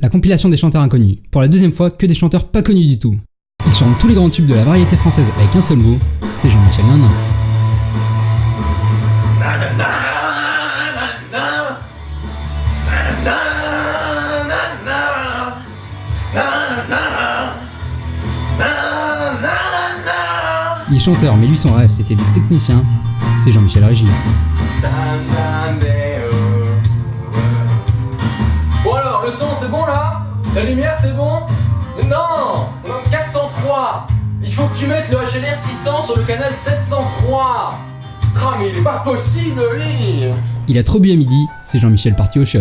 la compilation des chanteurs inconnus. Pour la deuxième fois, que des chanteurs pas connus du tout. Ils chantent tous les grands tubes de la variété française avec un seul mot, c'est Jean-Michel Nanin. Il est chanteur, mais lui son rêve c'était d'être technicien, c'est Jean-Michel Régy. La lumière c'est bon Non On a 403 Il faut que tu mettes le HLR 600 sur le canal 703 Tra mais il est pas possible lui Il a trop bu à midi, c'est Jean-Michel parti au shot.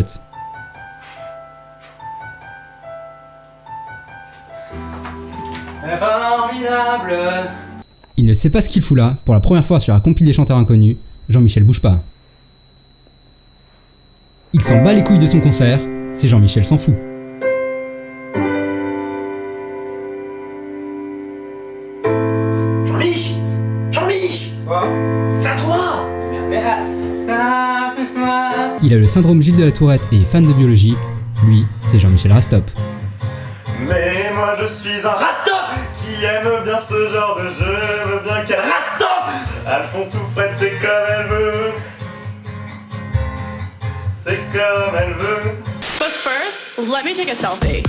Formidable Il ne sait pas ce qu'il fout là, pour la première fois sur la compil des chanteurs inconnus, Jean-Michel bouge pas. Il s'en bat les couilles de son concert, c'est Jean-Michel s'en fout. C'est à toi Il a le syndrome Gilles de la Tourette et est fan de biologie. Lui, c'est Jean-Michel Rastop. Mais moi je suis un rastop qui aime bien ce genre de jeu, veut bien qu'elle rastop Alphonse ou Fred, c'est comme elle veut. C'est comme elle veut. But first, let me take a selfie.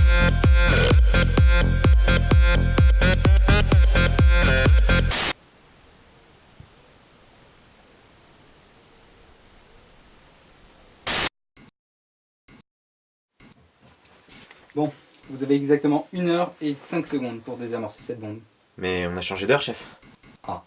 Bon, vous avez exactement 1 heure et 5 secondes pour désamorcer cette bombe. Mais on a changé d'heure, chef. Ah.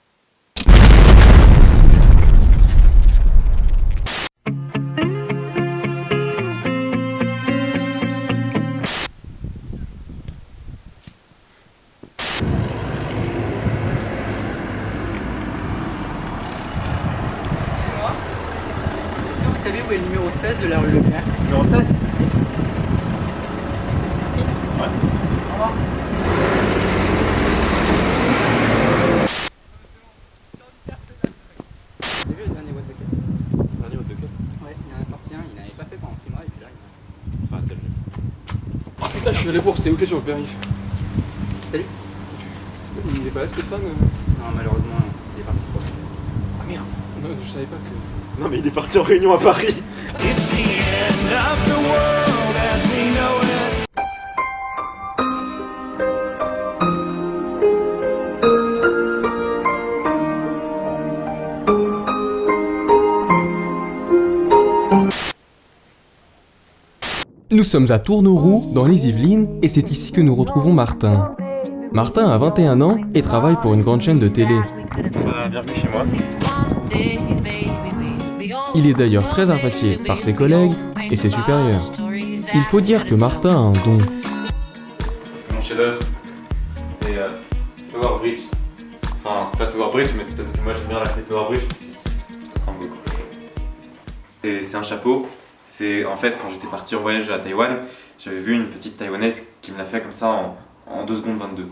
Est-ce que vous savez où est le numéro 16 de la rue Leclerc? Numéro 16 Si. Ouais. Au revoir. T'as vu le dernier What the Cut Dernier de quel Ouais, il y en a sorti un, il n'avait pas fait pendant 6 mois et puis là, il Enfin, c'est le jeu. Ah putain, je suis allé voir, c'est où sur le périph' Salut Il est pas là Stéphane Non, malheureusement, il est parti trop. Ah merde Non, je savais pas que... Non mais il est parti en réunion à Paris. Nous sommes à Tourneauroux, dans les Yvelines, et c'est ici que nous retrouvons Martin. Martin a 21 ans et travaille pour une grande chaîne de télé. Bienvenue chez moi. Il est d'ailleurs très apprécié par ses collègues et ses supérieurs. Il faut dire que Martin a un don. Mon chef-d'œuvre, c'est euh, Tower Bridge. Enfin, c'est pas Tower Bridge, mais c'est parce que moi j'aime bien l'appeler Tower Bridge. Ça ressemble beaucoup. Et C'est un chapeau. C'est en fait quand j'étais parti en voyage à Taïwan, j'avais vu une petite taïwanaise qui me l'a fait comme ça en, en 2 secondes 22.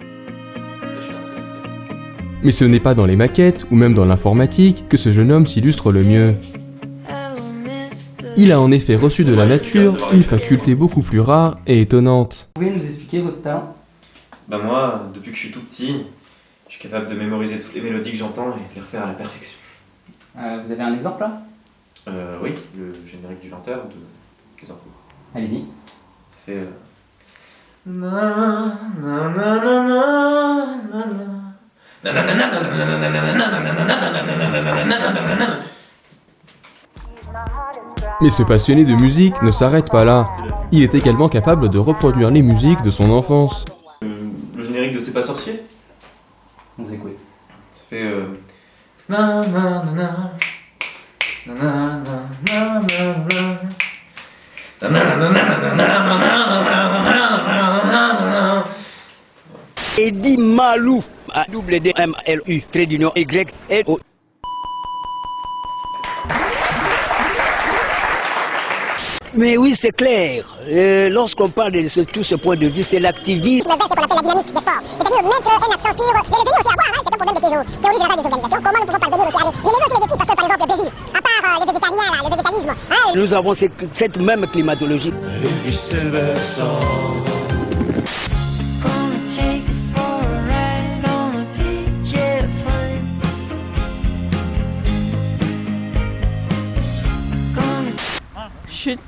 Je suis un seul. Mais ce n'est pas dans les maquettes ou même dans l'informatique que ce jeune homme s'illustre le mieux. Il a en effet reçu de la nature une faculté beaucoup plus rare et étonnante. Vous pouvez nous expliquer votre talent Bah moi, depuis que je suis tout petit, je suis capable de mémoriser toutes les mélodies que j'entends et de les refaire à la perfection. Euh, Vous avez un exemple là? Euh, oui, le générique du 20h de... des infos. Allez-y. Ça fait. Euh... Mais ce passionné de musique ne s'arrête pas là. Il est également capable de reproduire les musiques de son enfance. Le générique de C'est pas sorcier On. Ça fait. Euh... Eddie Malou, A double D M L U, trait d'union Y L O. Mais oui, c'est clair. Euh, Lorsqu'on parle de ce- tout ce point de vue, c'est l'activisme. Le c'est ce qu'on appelle la dynamique des sports. C'est-à-dire mettre un accent sur les données aussi à voir, hein, c'est un problème de théo- théorie générale des organisations. Comment nous pouvons parvenir aussi à les défis parce que par exemple Béville, à part les végétariens, là, le végétalisme. Hein Nous avons ce- cette même climatologie. Chut.